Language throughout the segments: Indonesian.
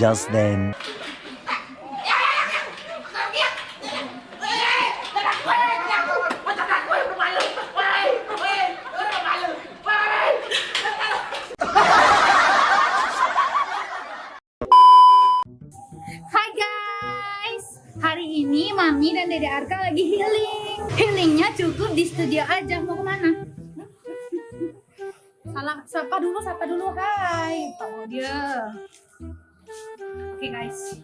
just then. Hai guys, hari ini Mami dan Dede Arka lagi healing. Healingnya cukup di studio aja. Mau ke mana? Salah, sapa dulu, sapa dulu. Hai, Pak dia. Oke guys,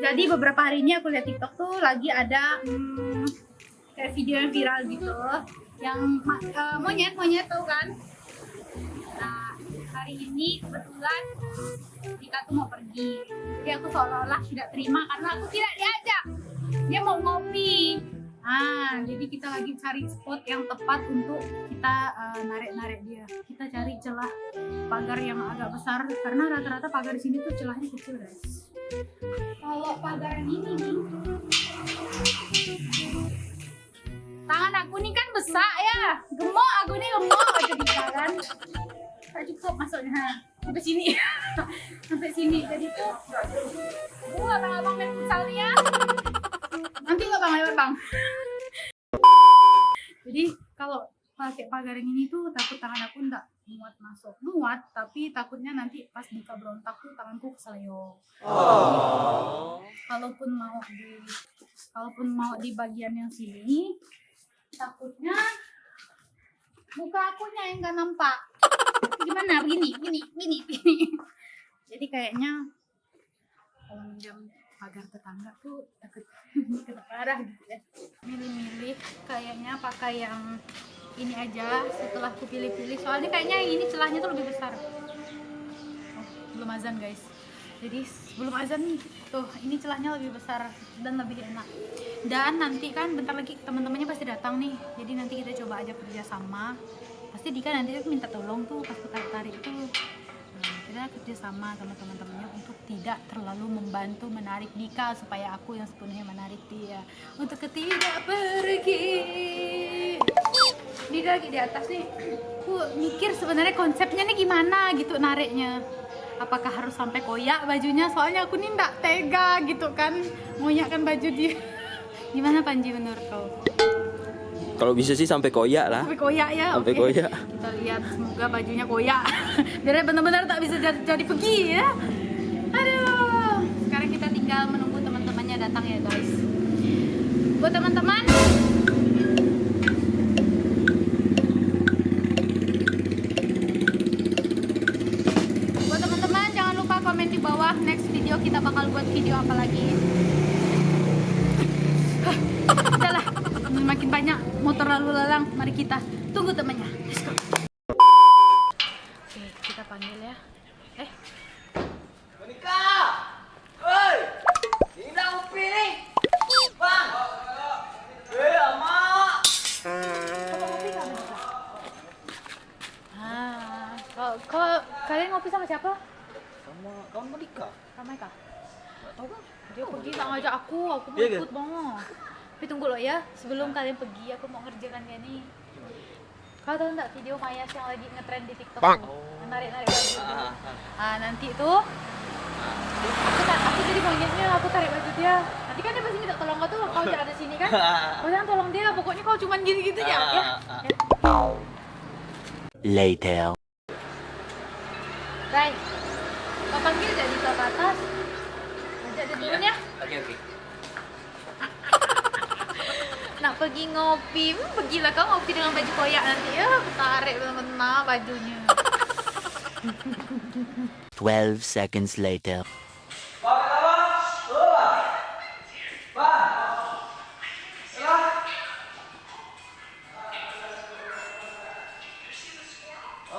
jadi beberapa hari ini aku lihat TikTok tuh lagi ada hmm, kayak video yang viral gitu, yang eh, monyet monyet tau kan? Nah, hari ini kebetulan Dika tuh mau pergi. Jadi aku seolah-olah tidak terima karena aku tidak diajak. Dia mau ngopi Ah, jadi kita lagi cari spot yang tepat untuk kita eh, narik-narik dia. Kita cari celah pagar yang agak besar Karena rata-rata pagar di sini tuh celahnya kecil guys. Kalau pagar ini nih Tangan aku nih kan besar ya. Gemuk aku nih gemuk. Aja di jalan Tak cukup masuknya. Sampai sini. Sampai sini. Jadi tuh uh abang-abang main futsal ya nanti lo bang lewat bang. Jadi kalau pakai pagar yang ini tuh takut tangan aku nggak muat masuk. Muat tapi takutnya nanti pas buka berontak tuh tanganku keseleo. Kalaupun mau di kalaupun mau di bagian yang sini takutnya muka akunya yang nggak nampak. Gimana? Begini begini begini begini jadi kayaknya kalau minjam pagar tetangga tuh takut kena parah gitu ya. Milih-milih kayaknya pakai yang ini aja setelah aku pilih-pilih soalnya kayaknya ini celahnya tuh lebih besar. Oh, belum azan guys. Jadi sebelum azan nih tuh ini celahnya lebih besar dan lebih enak. Dan nanti kan bentar lagi teman-temannya pasti datang nih. Jadi nanti kita coba aja kerja sama. Pasti Dika nanti tuh minta tolong tuh pas tarik tarik kita kerja sama sama teman-temannya untuk tidak terlalu membantu menarik Dika supaya aku yang sepenuhnya menarik dia. Untuk ketidak pergi. Dika lagi di atas nih. Aku mikir sebenarnya konsepnya nih gimana gitu nariknya. Apakah harus sampai koyak bajunya? Soalnya aku nih tega gitu kan ngoyakkan baju dia. Gimana Panji menurut kau Kalau bisa sih sampai koyak lah. sampai koyak ya Sampai oke. koyak. kita lihat semoga bajunya koyak biar benar-benar tak bisa jadi, jadi pergi ya aduh sekarang kita tinggal menunggu teman-temannya datang ya guys buat teman-teman buat teman-teman jangan lupa komen di bawah next video kita bakal buat video apa lagi Hah, udahlah makin banyak motor lalu lalang mari kita tunggu temannya let's go oke kita panggil ya eh Monika! Woi! Ini dah upi ni! Bang! Eh, amak! ah kau, kau kalian ngopi sama siapa Sama kawan Monika? sama Eka tahu kan dia pergi tak ngajak aku aku mau Iya ke? ikut bang tapi tunggu lo ya sebelum kalian pergi aku mau ngerjakan dia nih kau tahu nggak video Mayas yang lagi ngetrend di TikTok tuh narik narik baju tuh. Ah, ah nanti tuh aku tak aku jadi monyetnya aku tarik baju dia. Nanti kan dia pasti minta tolong kau tuh kau jangan ada sini kan? Kau jangan tolong dia pokoknya kau cuman gini gitu ya ya, Ah, ya. Later. Rai kau panggil jadi ke atas. Ajak dia dulu ya. Okey, okey. nak pergi ngopi hmm, pergilah kau ngopi dengan baju koyak nanti ya. Aku tarik benar-benar bajunya 12 seconds later. Bang, kata bang! Oh, bang! Bang! Salah!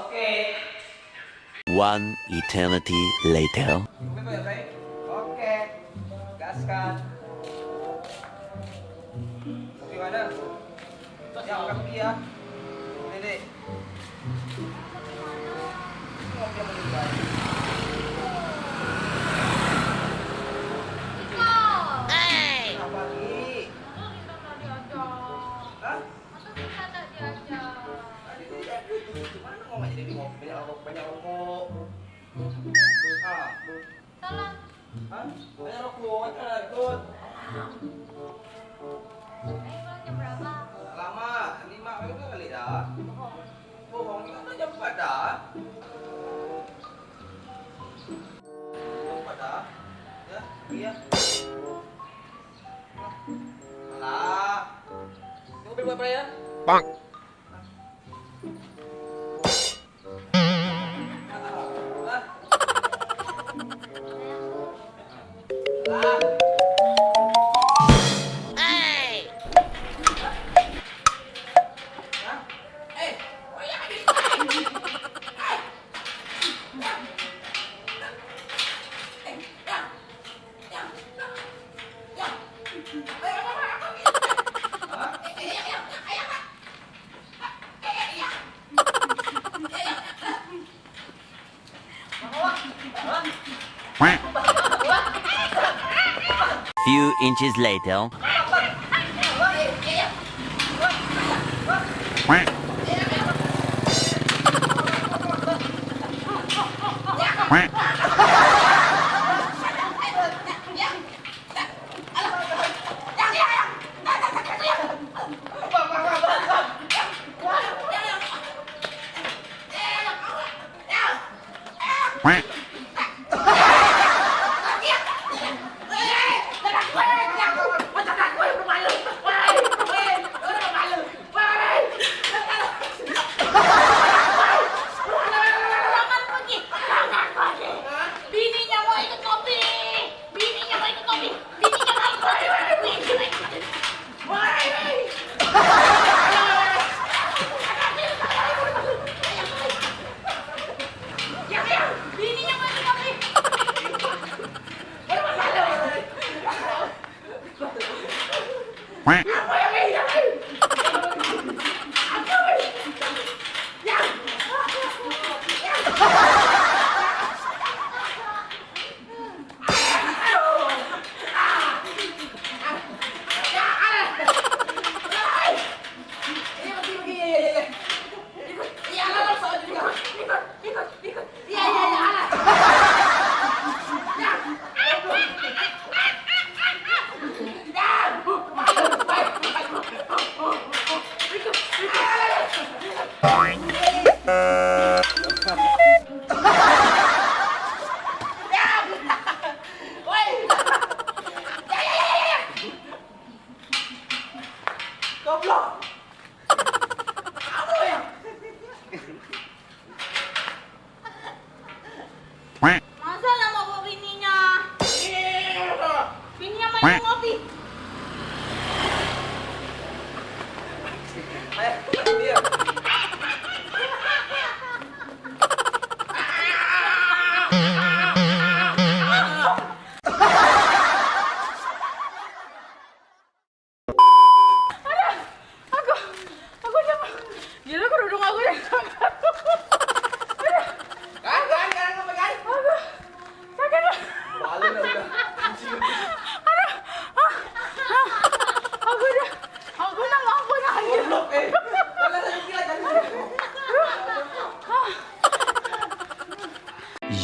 Okey. One eternity later. Okey, Mamak jadi banyak rokok, banyak rokok. Ha. Salah. Hah? Banyak rokok, ada ikut. Lama, lima itu kali dah. Bohong itu kan jam empat dah. Jam empat dah. Ya, iya. Alah. Ini mobil buat apa ya? Bang. Few inches later. Jangan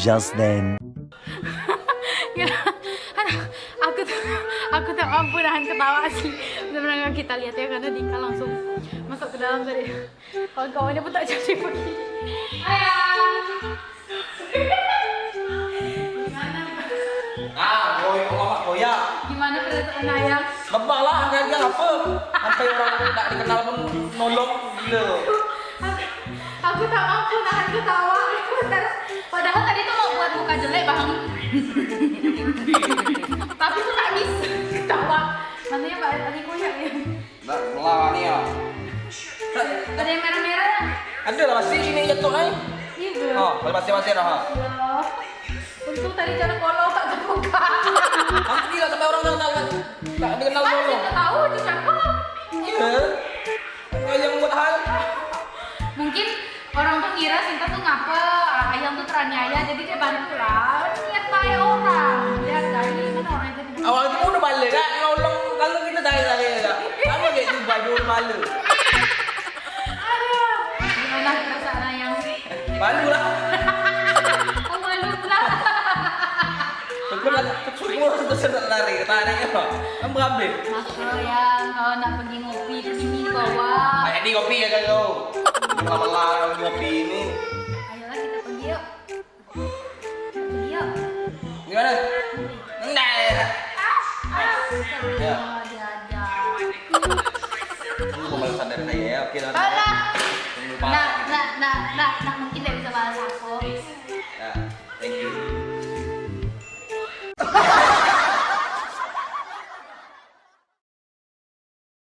Just then. Aduh, aku tuh, aku tak mampu nahan ketawa asli. Benar-benar kita lihat ya karena Dika langsung masuk ke dalam tadi. Kawan-kawannya pun tak jadi pergi. Ah, boy, ngomong koyak. Gimana perasaan ayah? Lebah lah, dia apa? Sampai orang tak dikenal pun nolong gila. Aku tak mampu nahan ketawa. Padahal muka jelek bang. Tapi tuh tak bisa ketawa. Nantinya Mbak Ali koyak ya. Nak melawan ni ya. Ada yang merah-merah? Ada lah masih sini jatuh ai. Iya? Oh, kalau masih-masih dah. ha. Ya. Untung tadi cara kolong tak terbuka. Nanti lah sampai orang tak tak tak dikenal kita tahu Malu lah. Oh, malu lah. Syukur lah sudah lari, tarik ya. Kamu ambil. Mas yang kalau nak pergi ngopi ke sini bawa. Kayak di kopi ya kan kau. Lama-lama ngopi ini.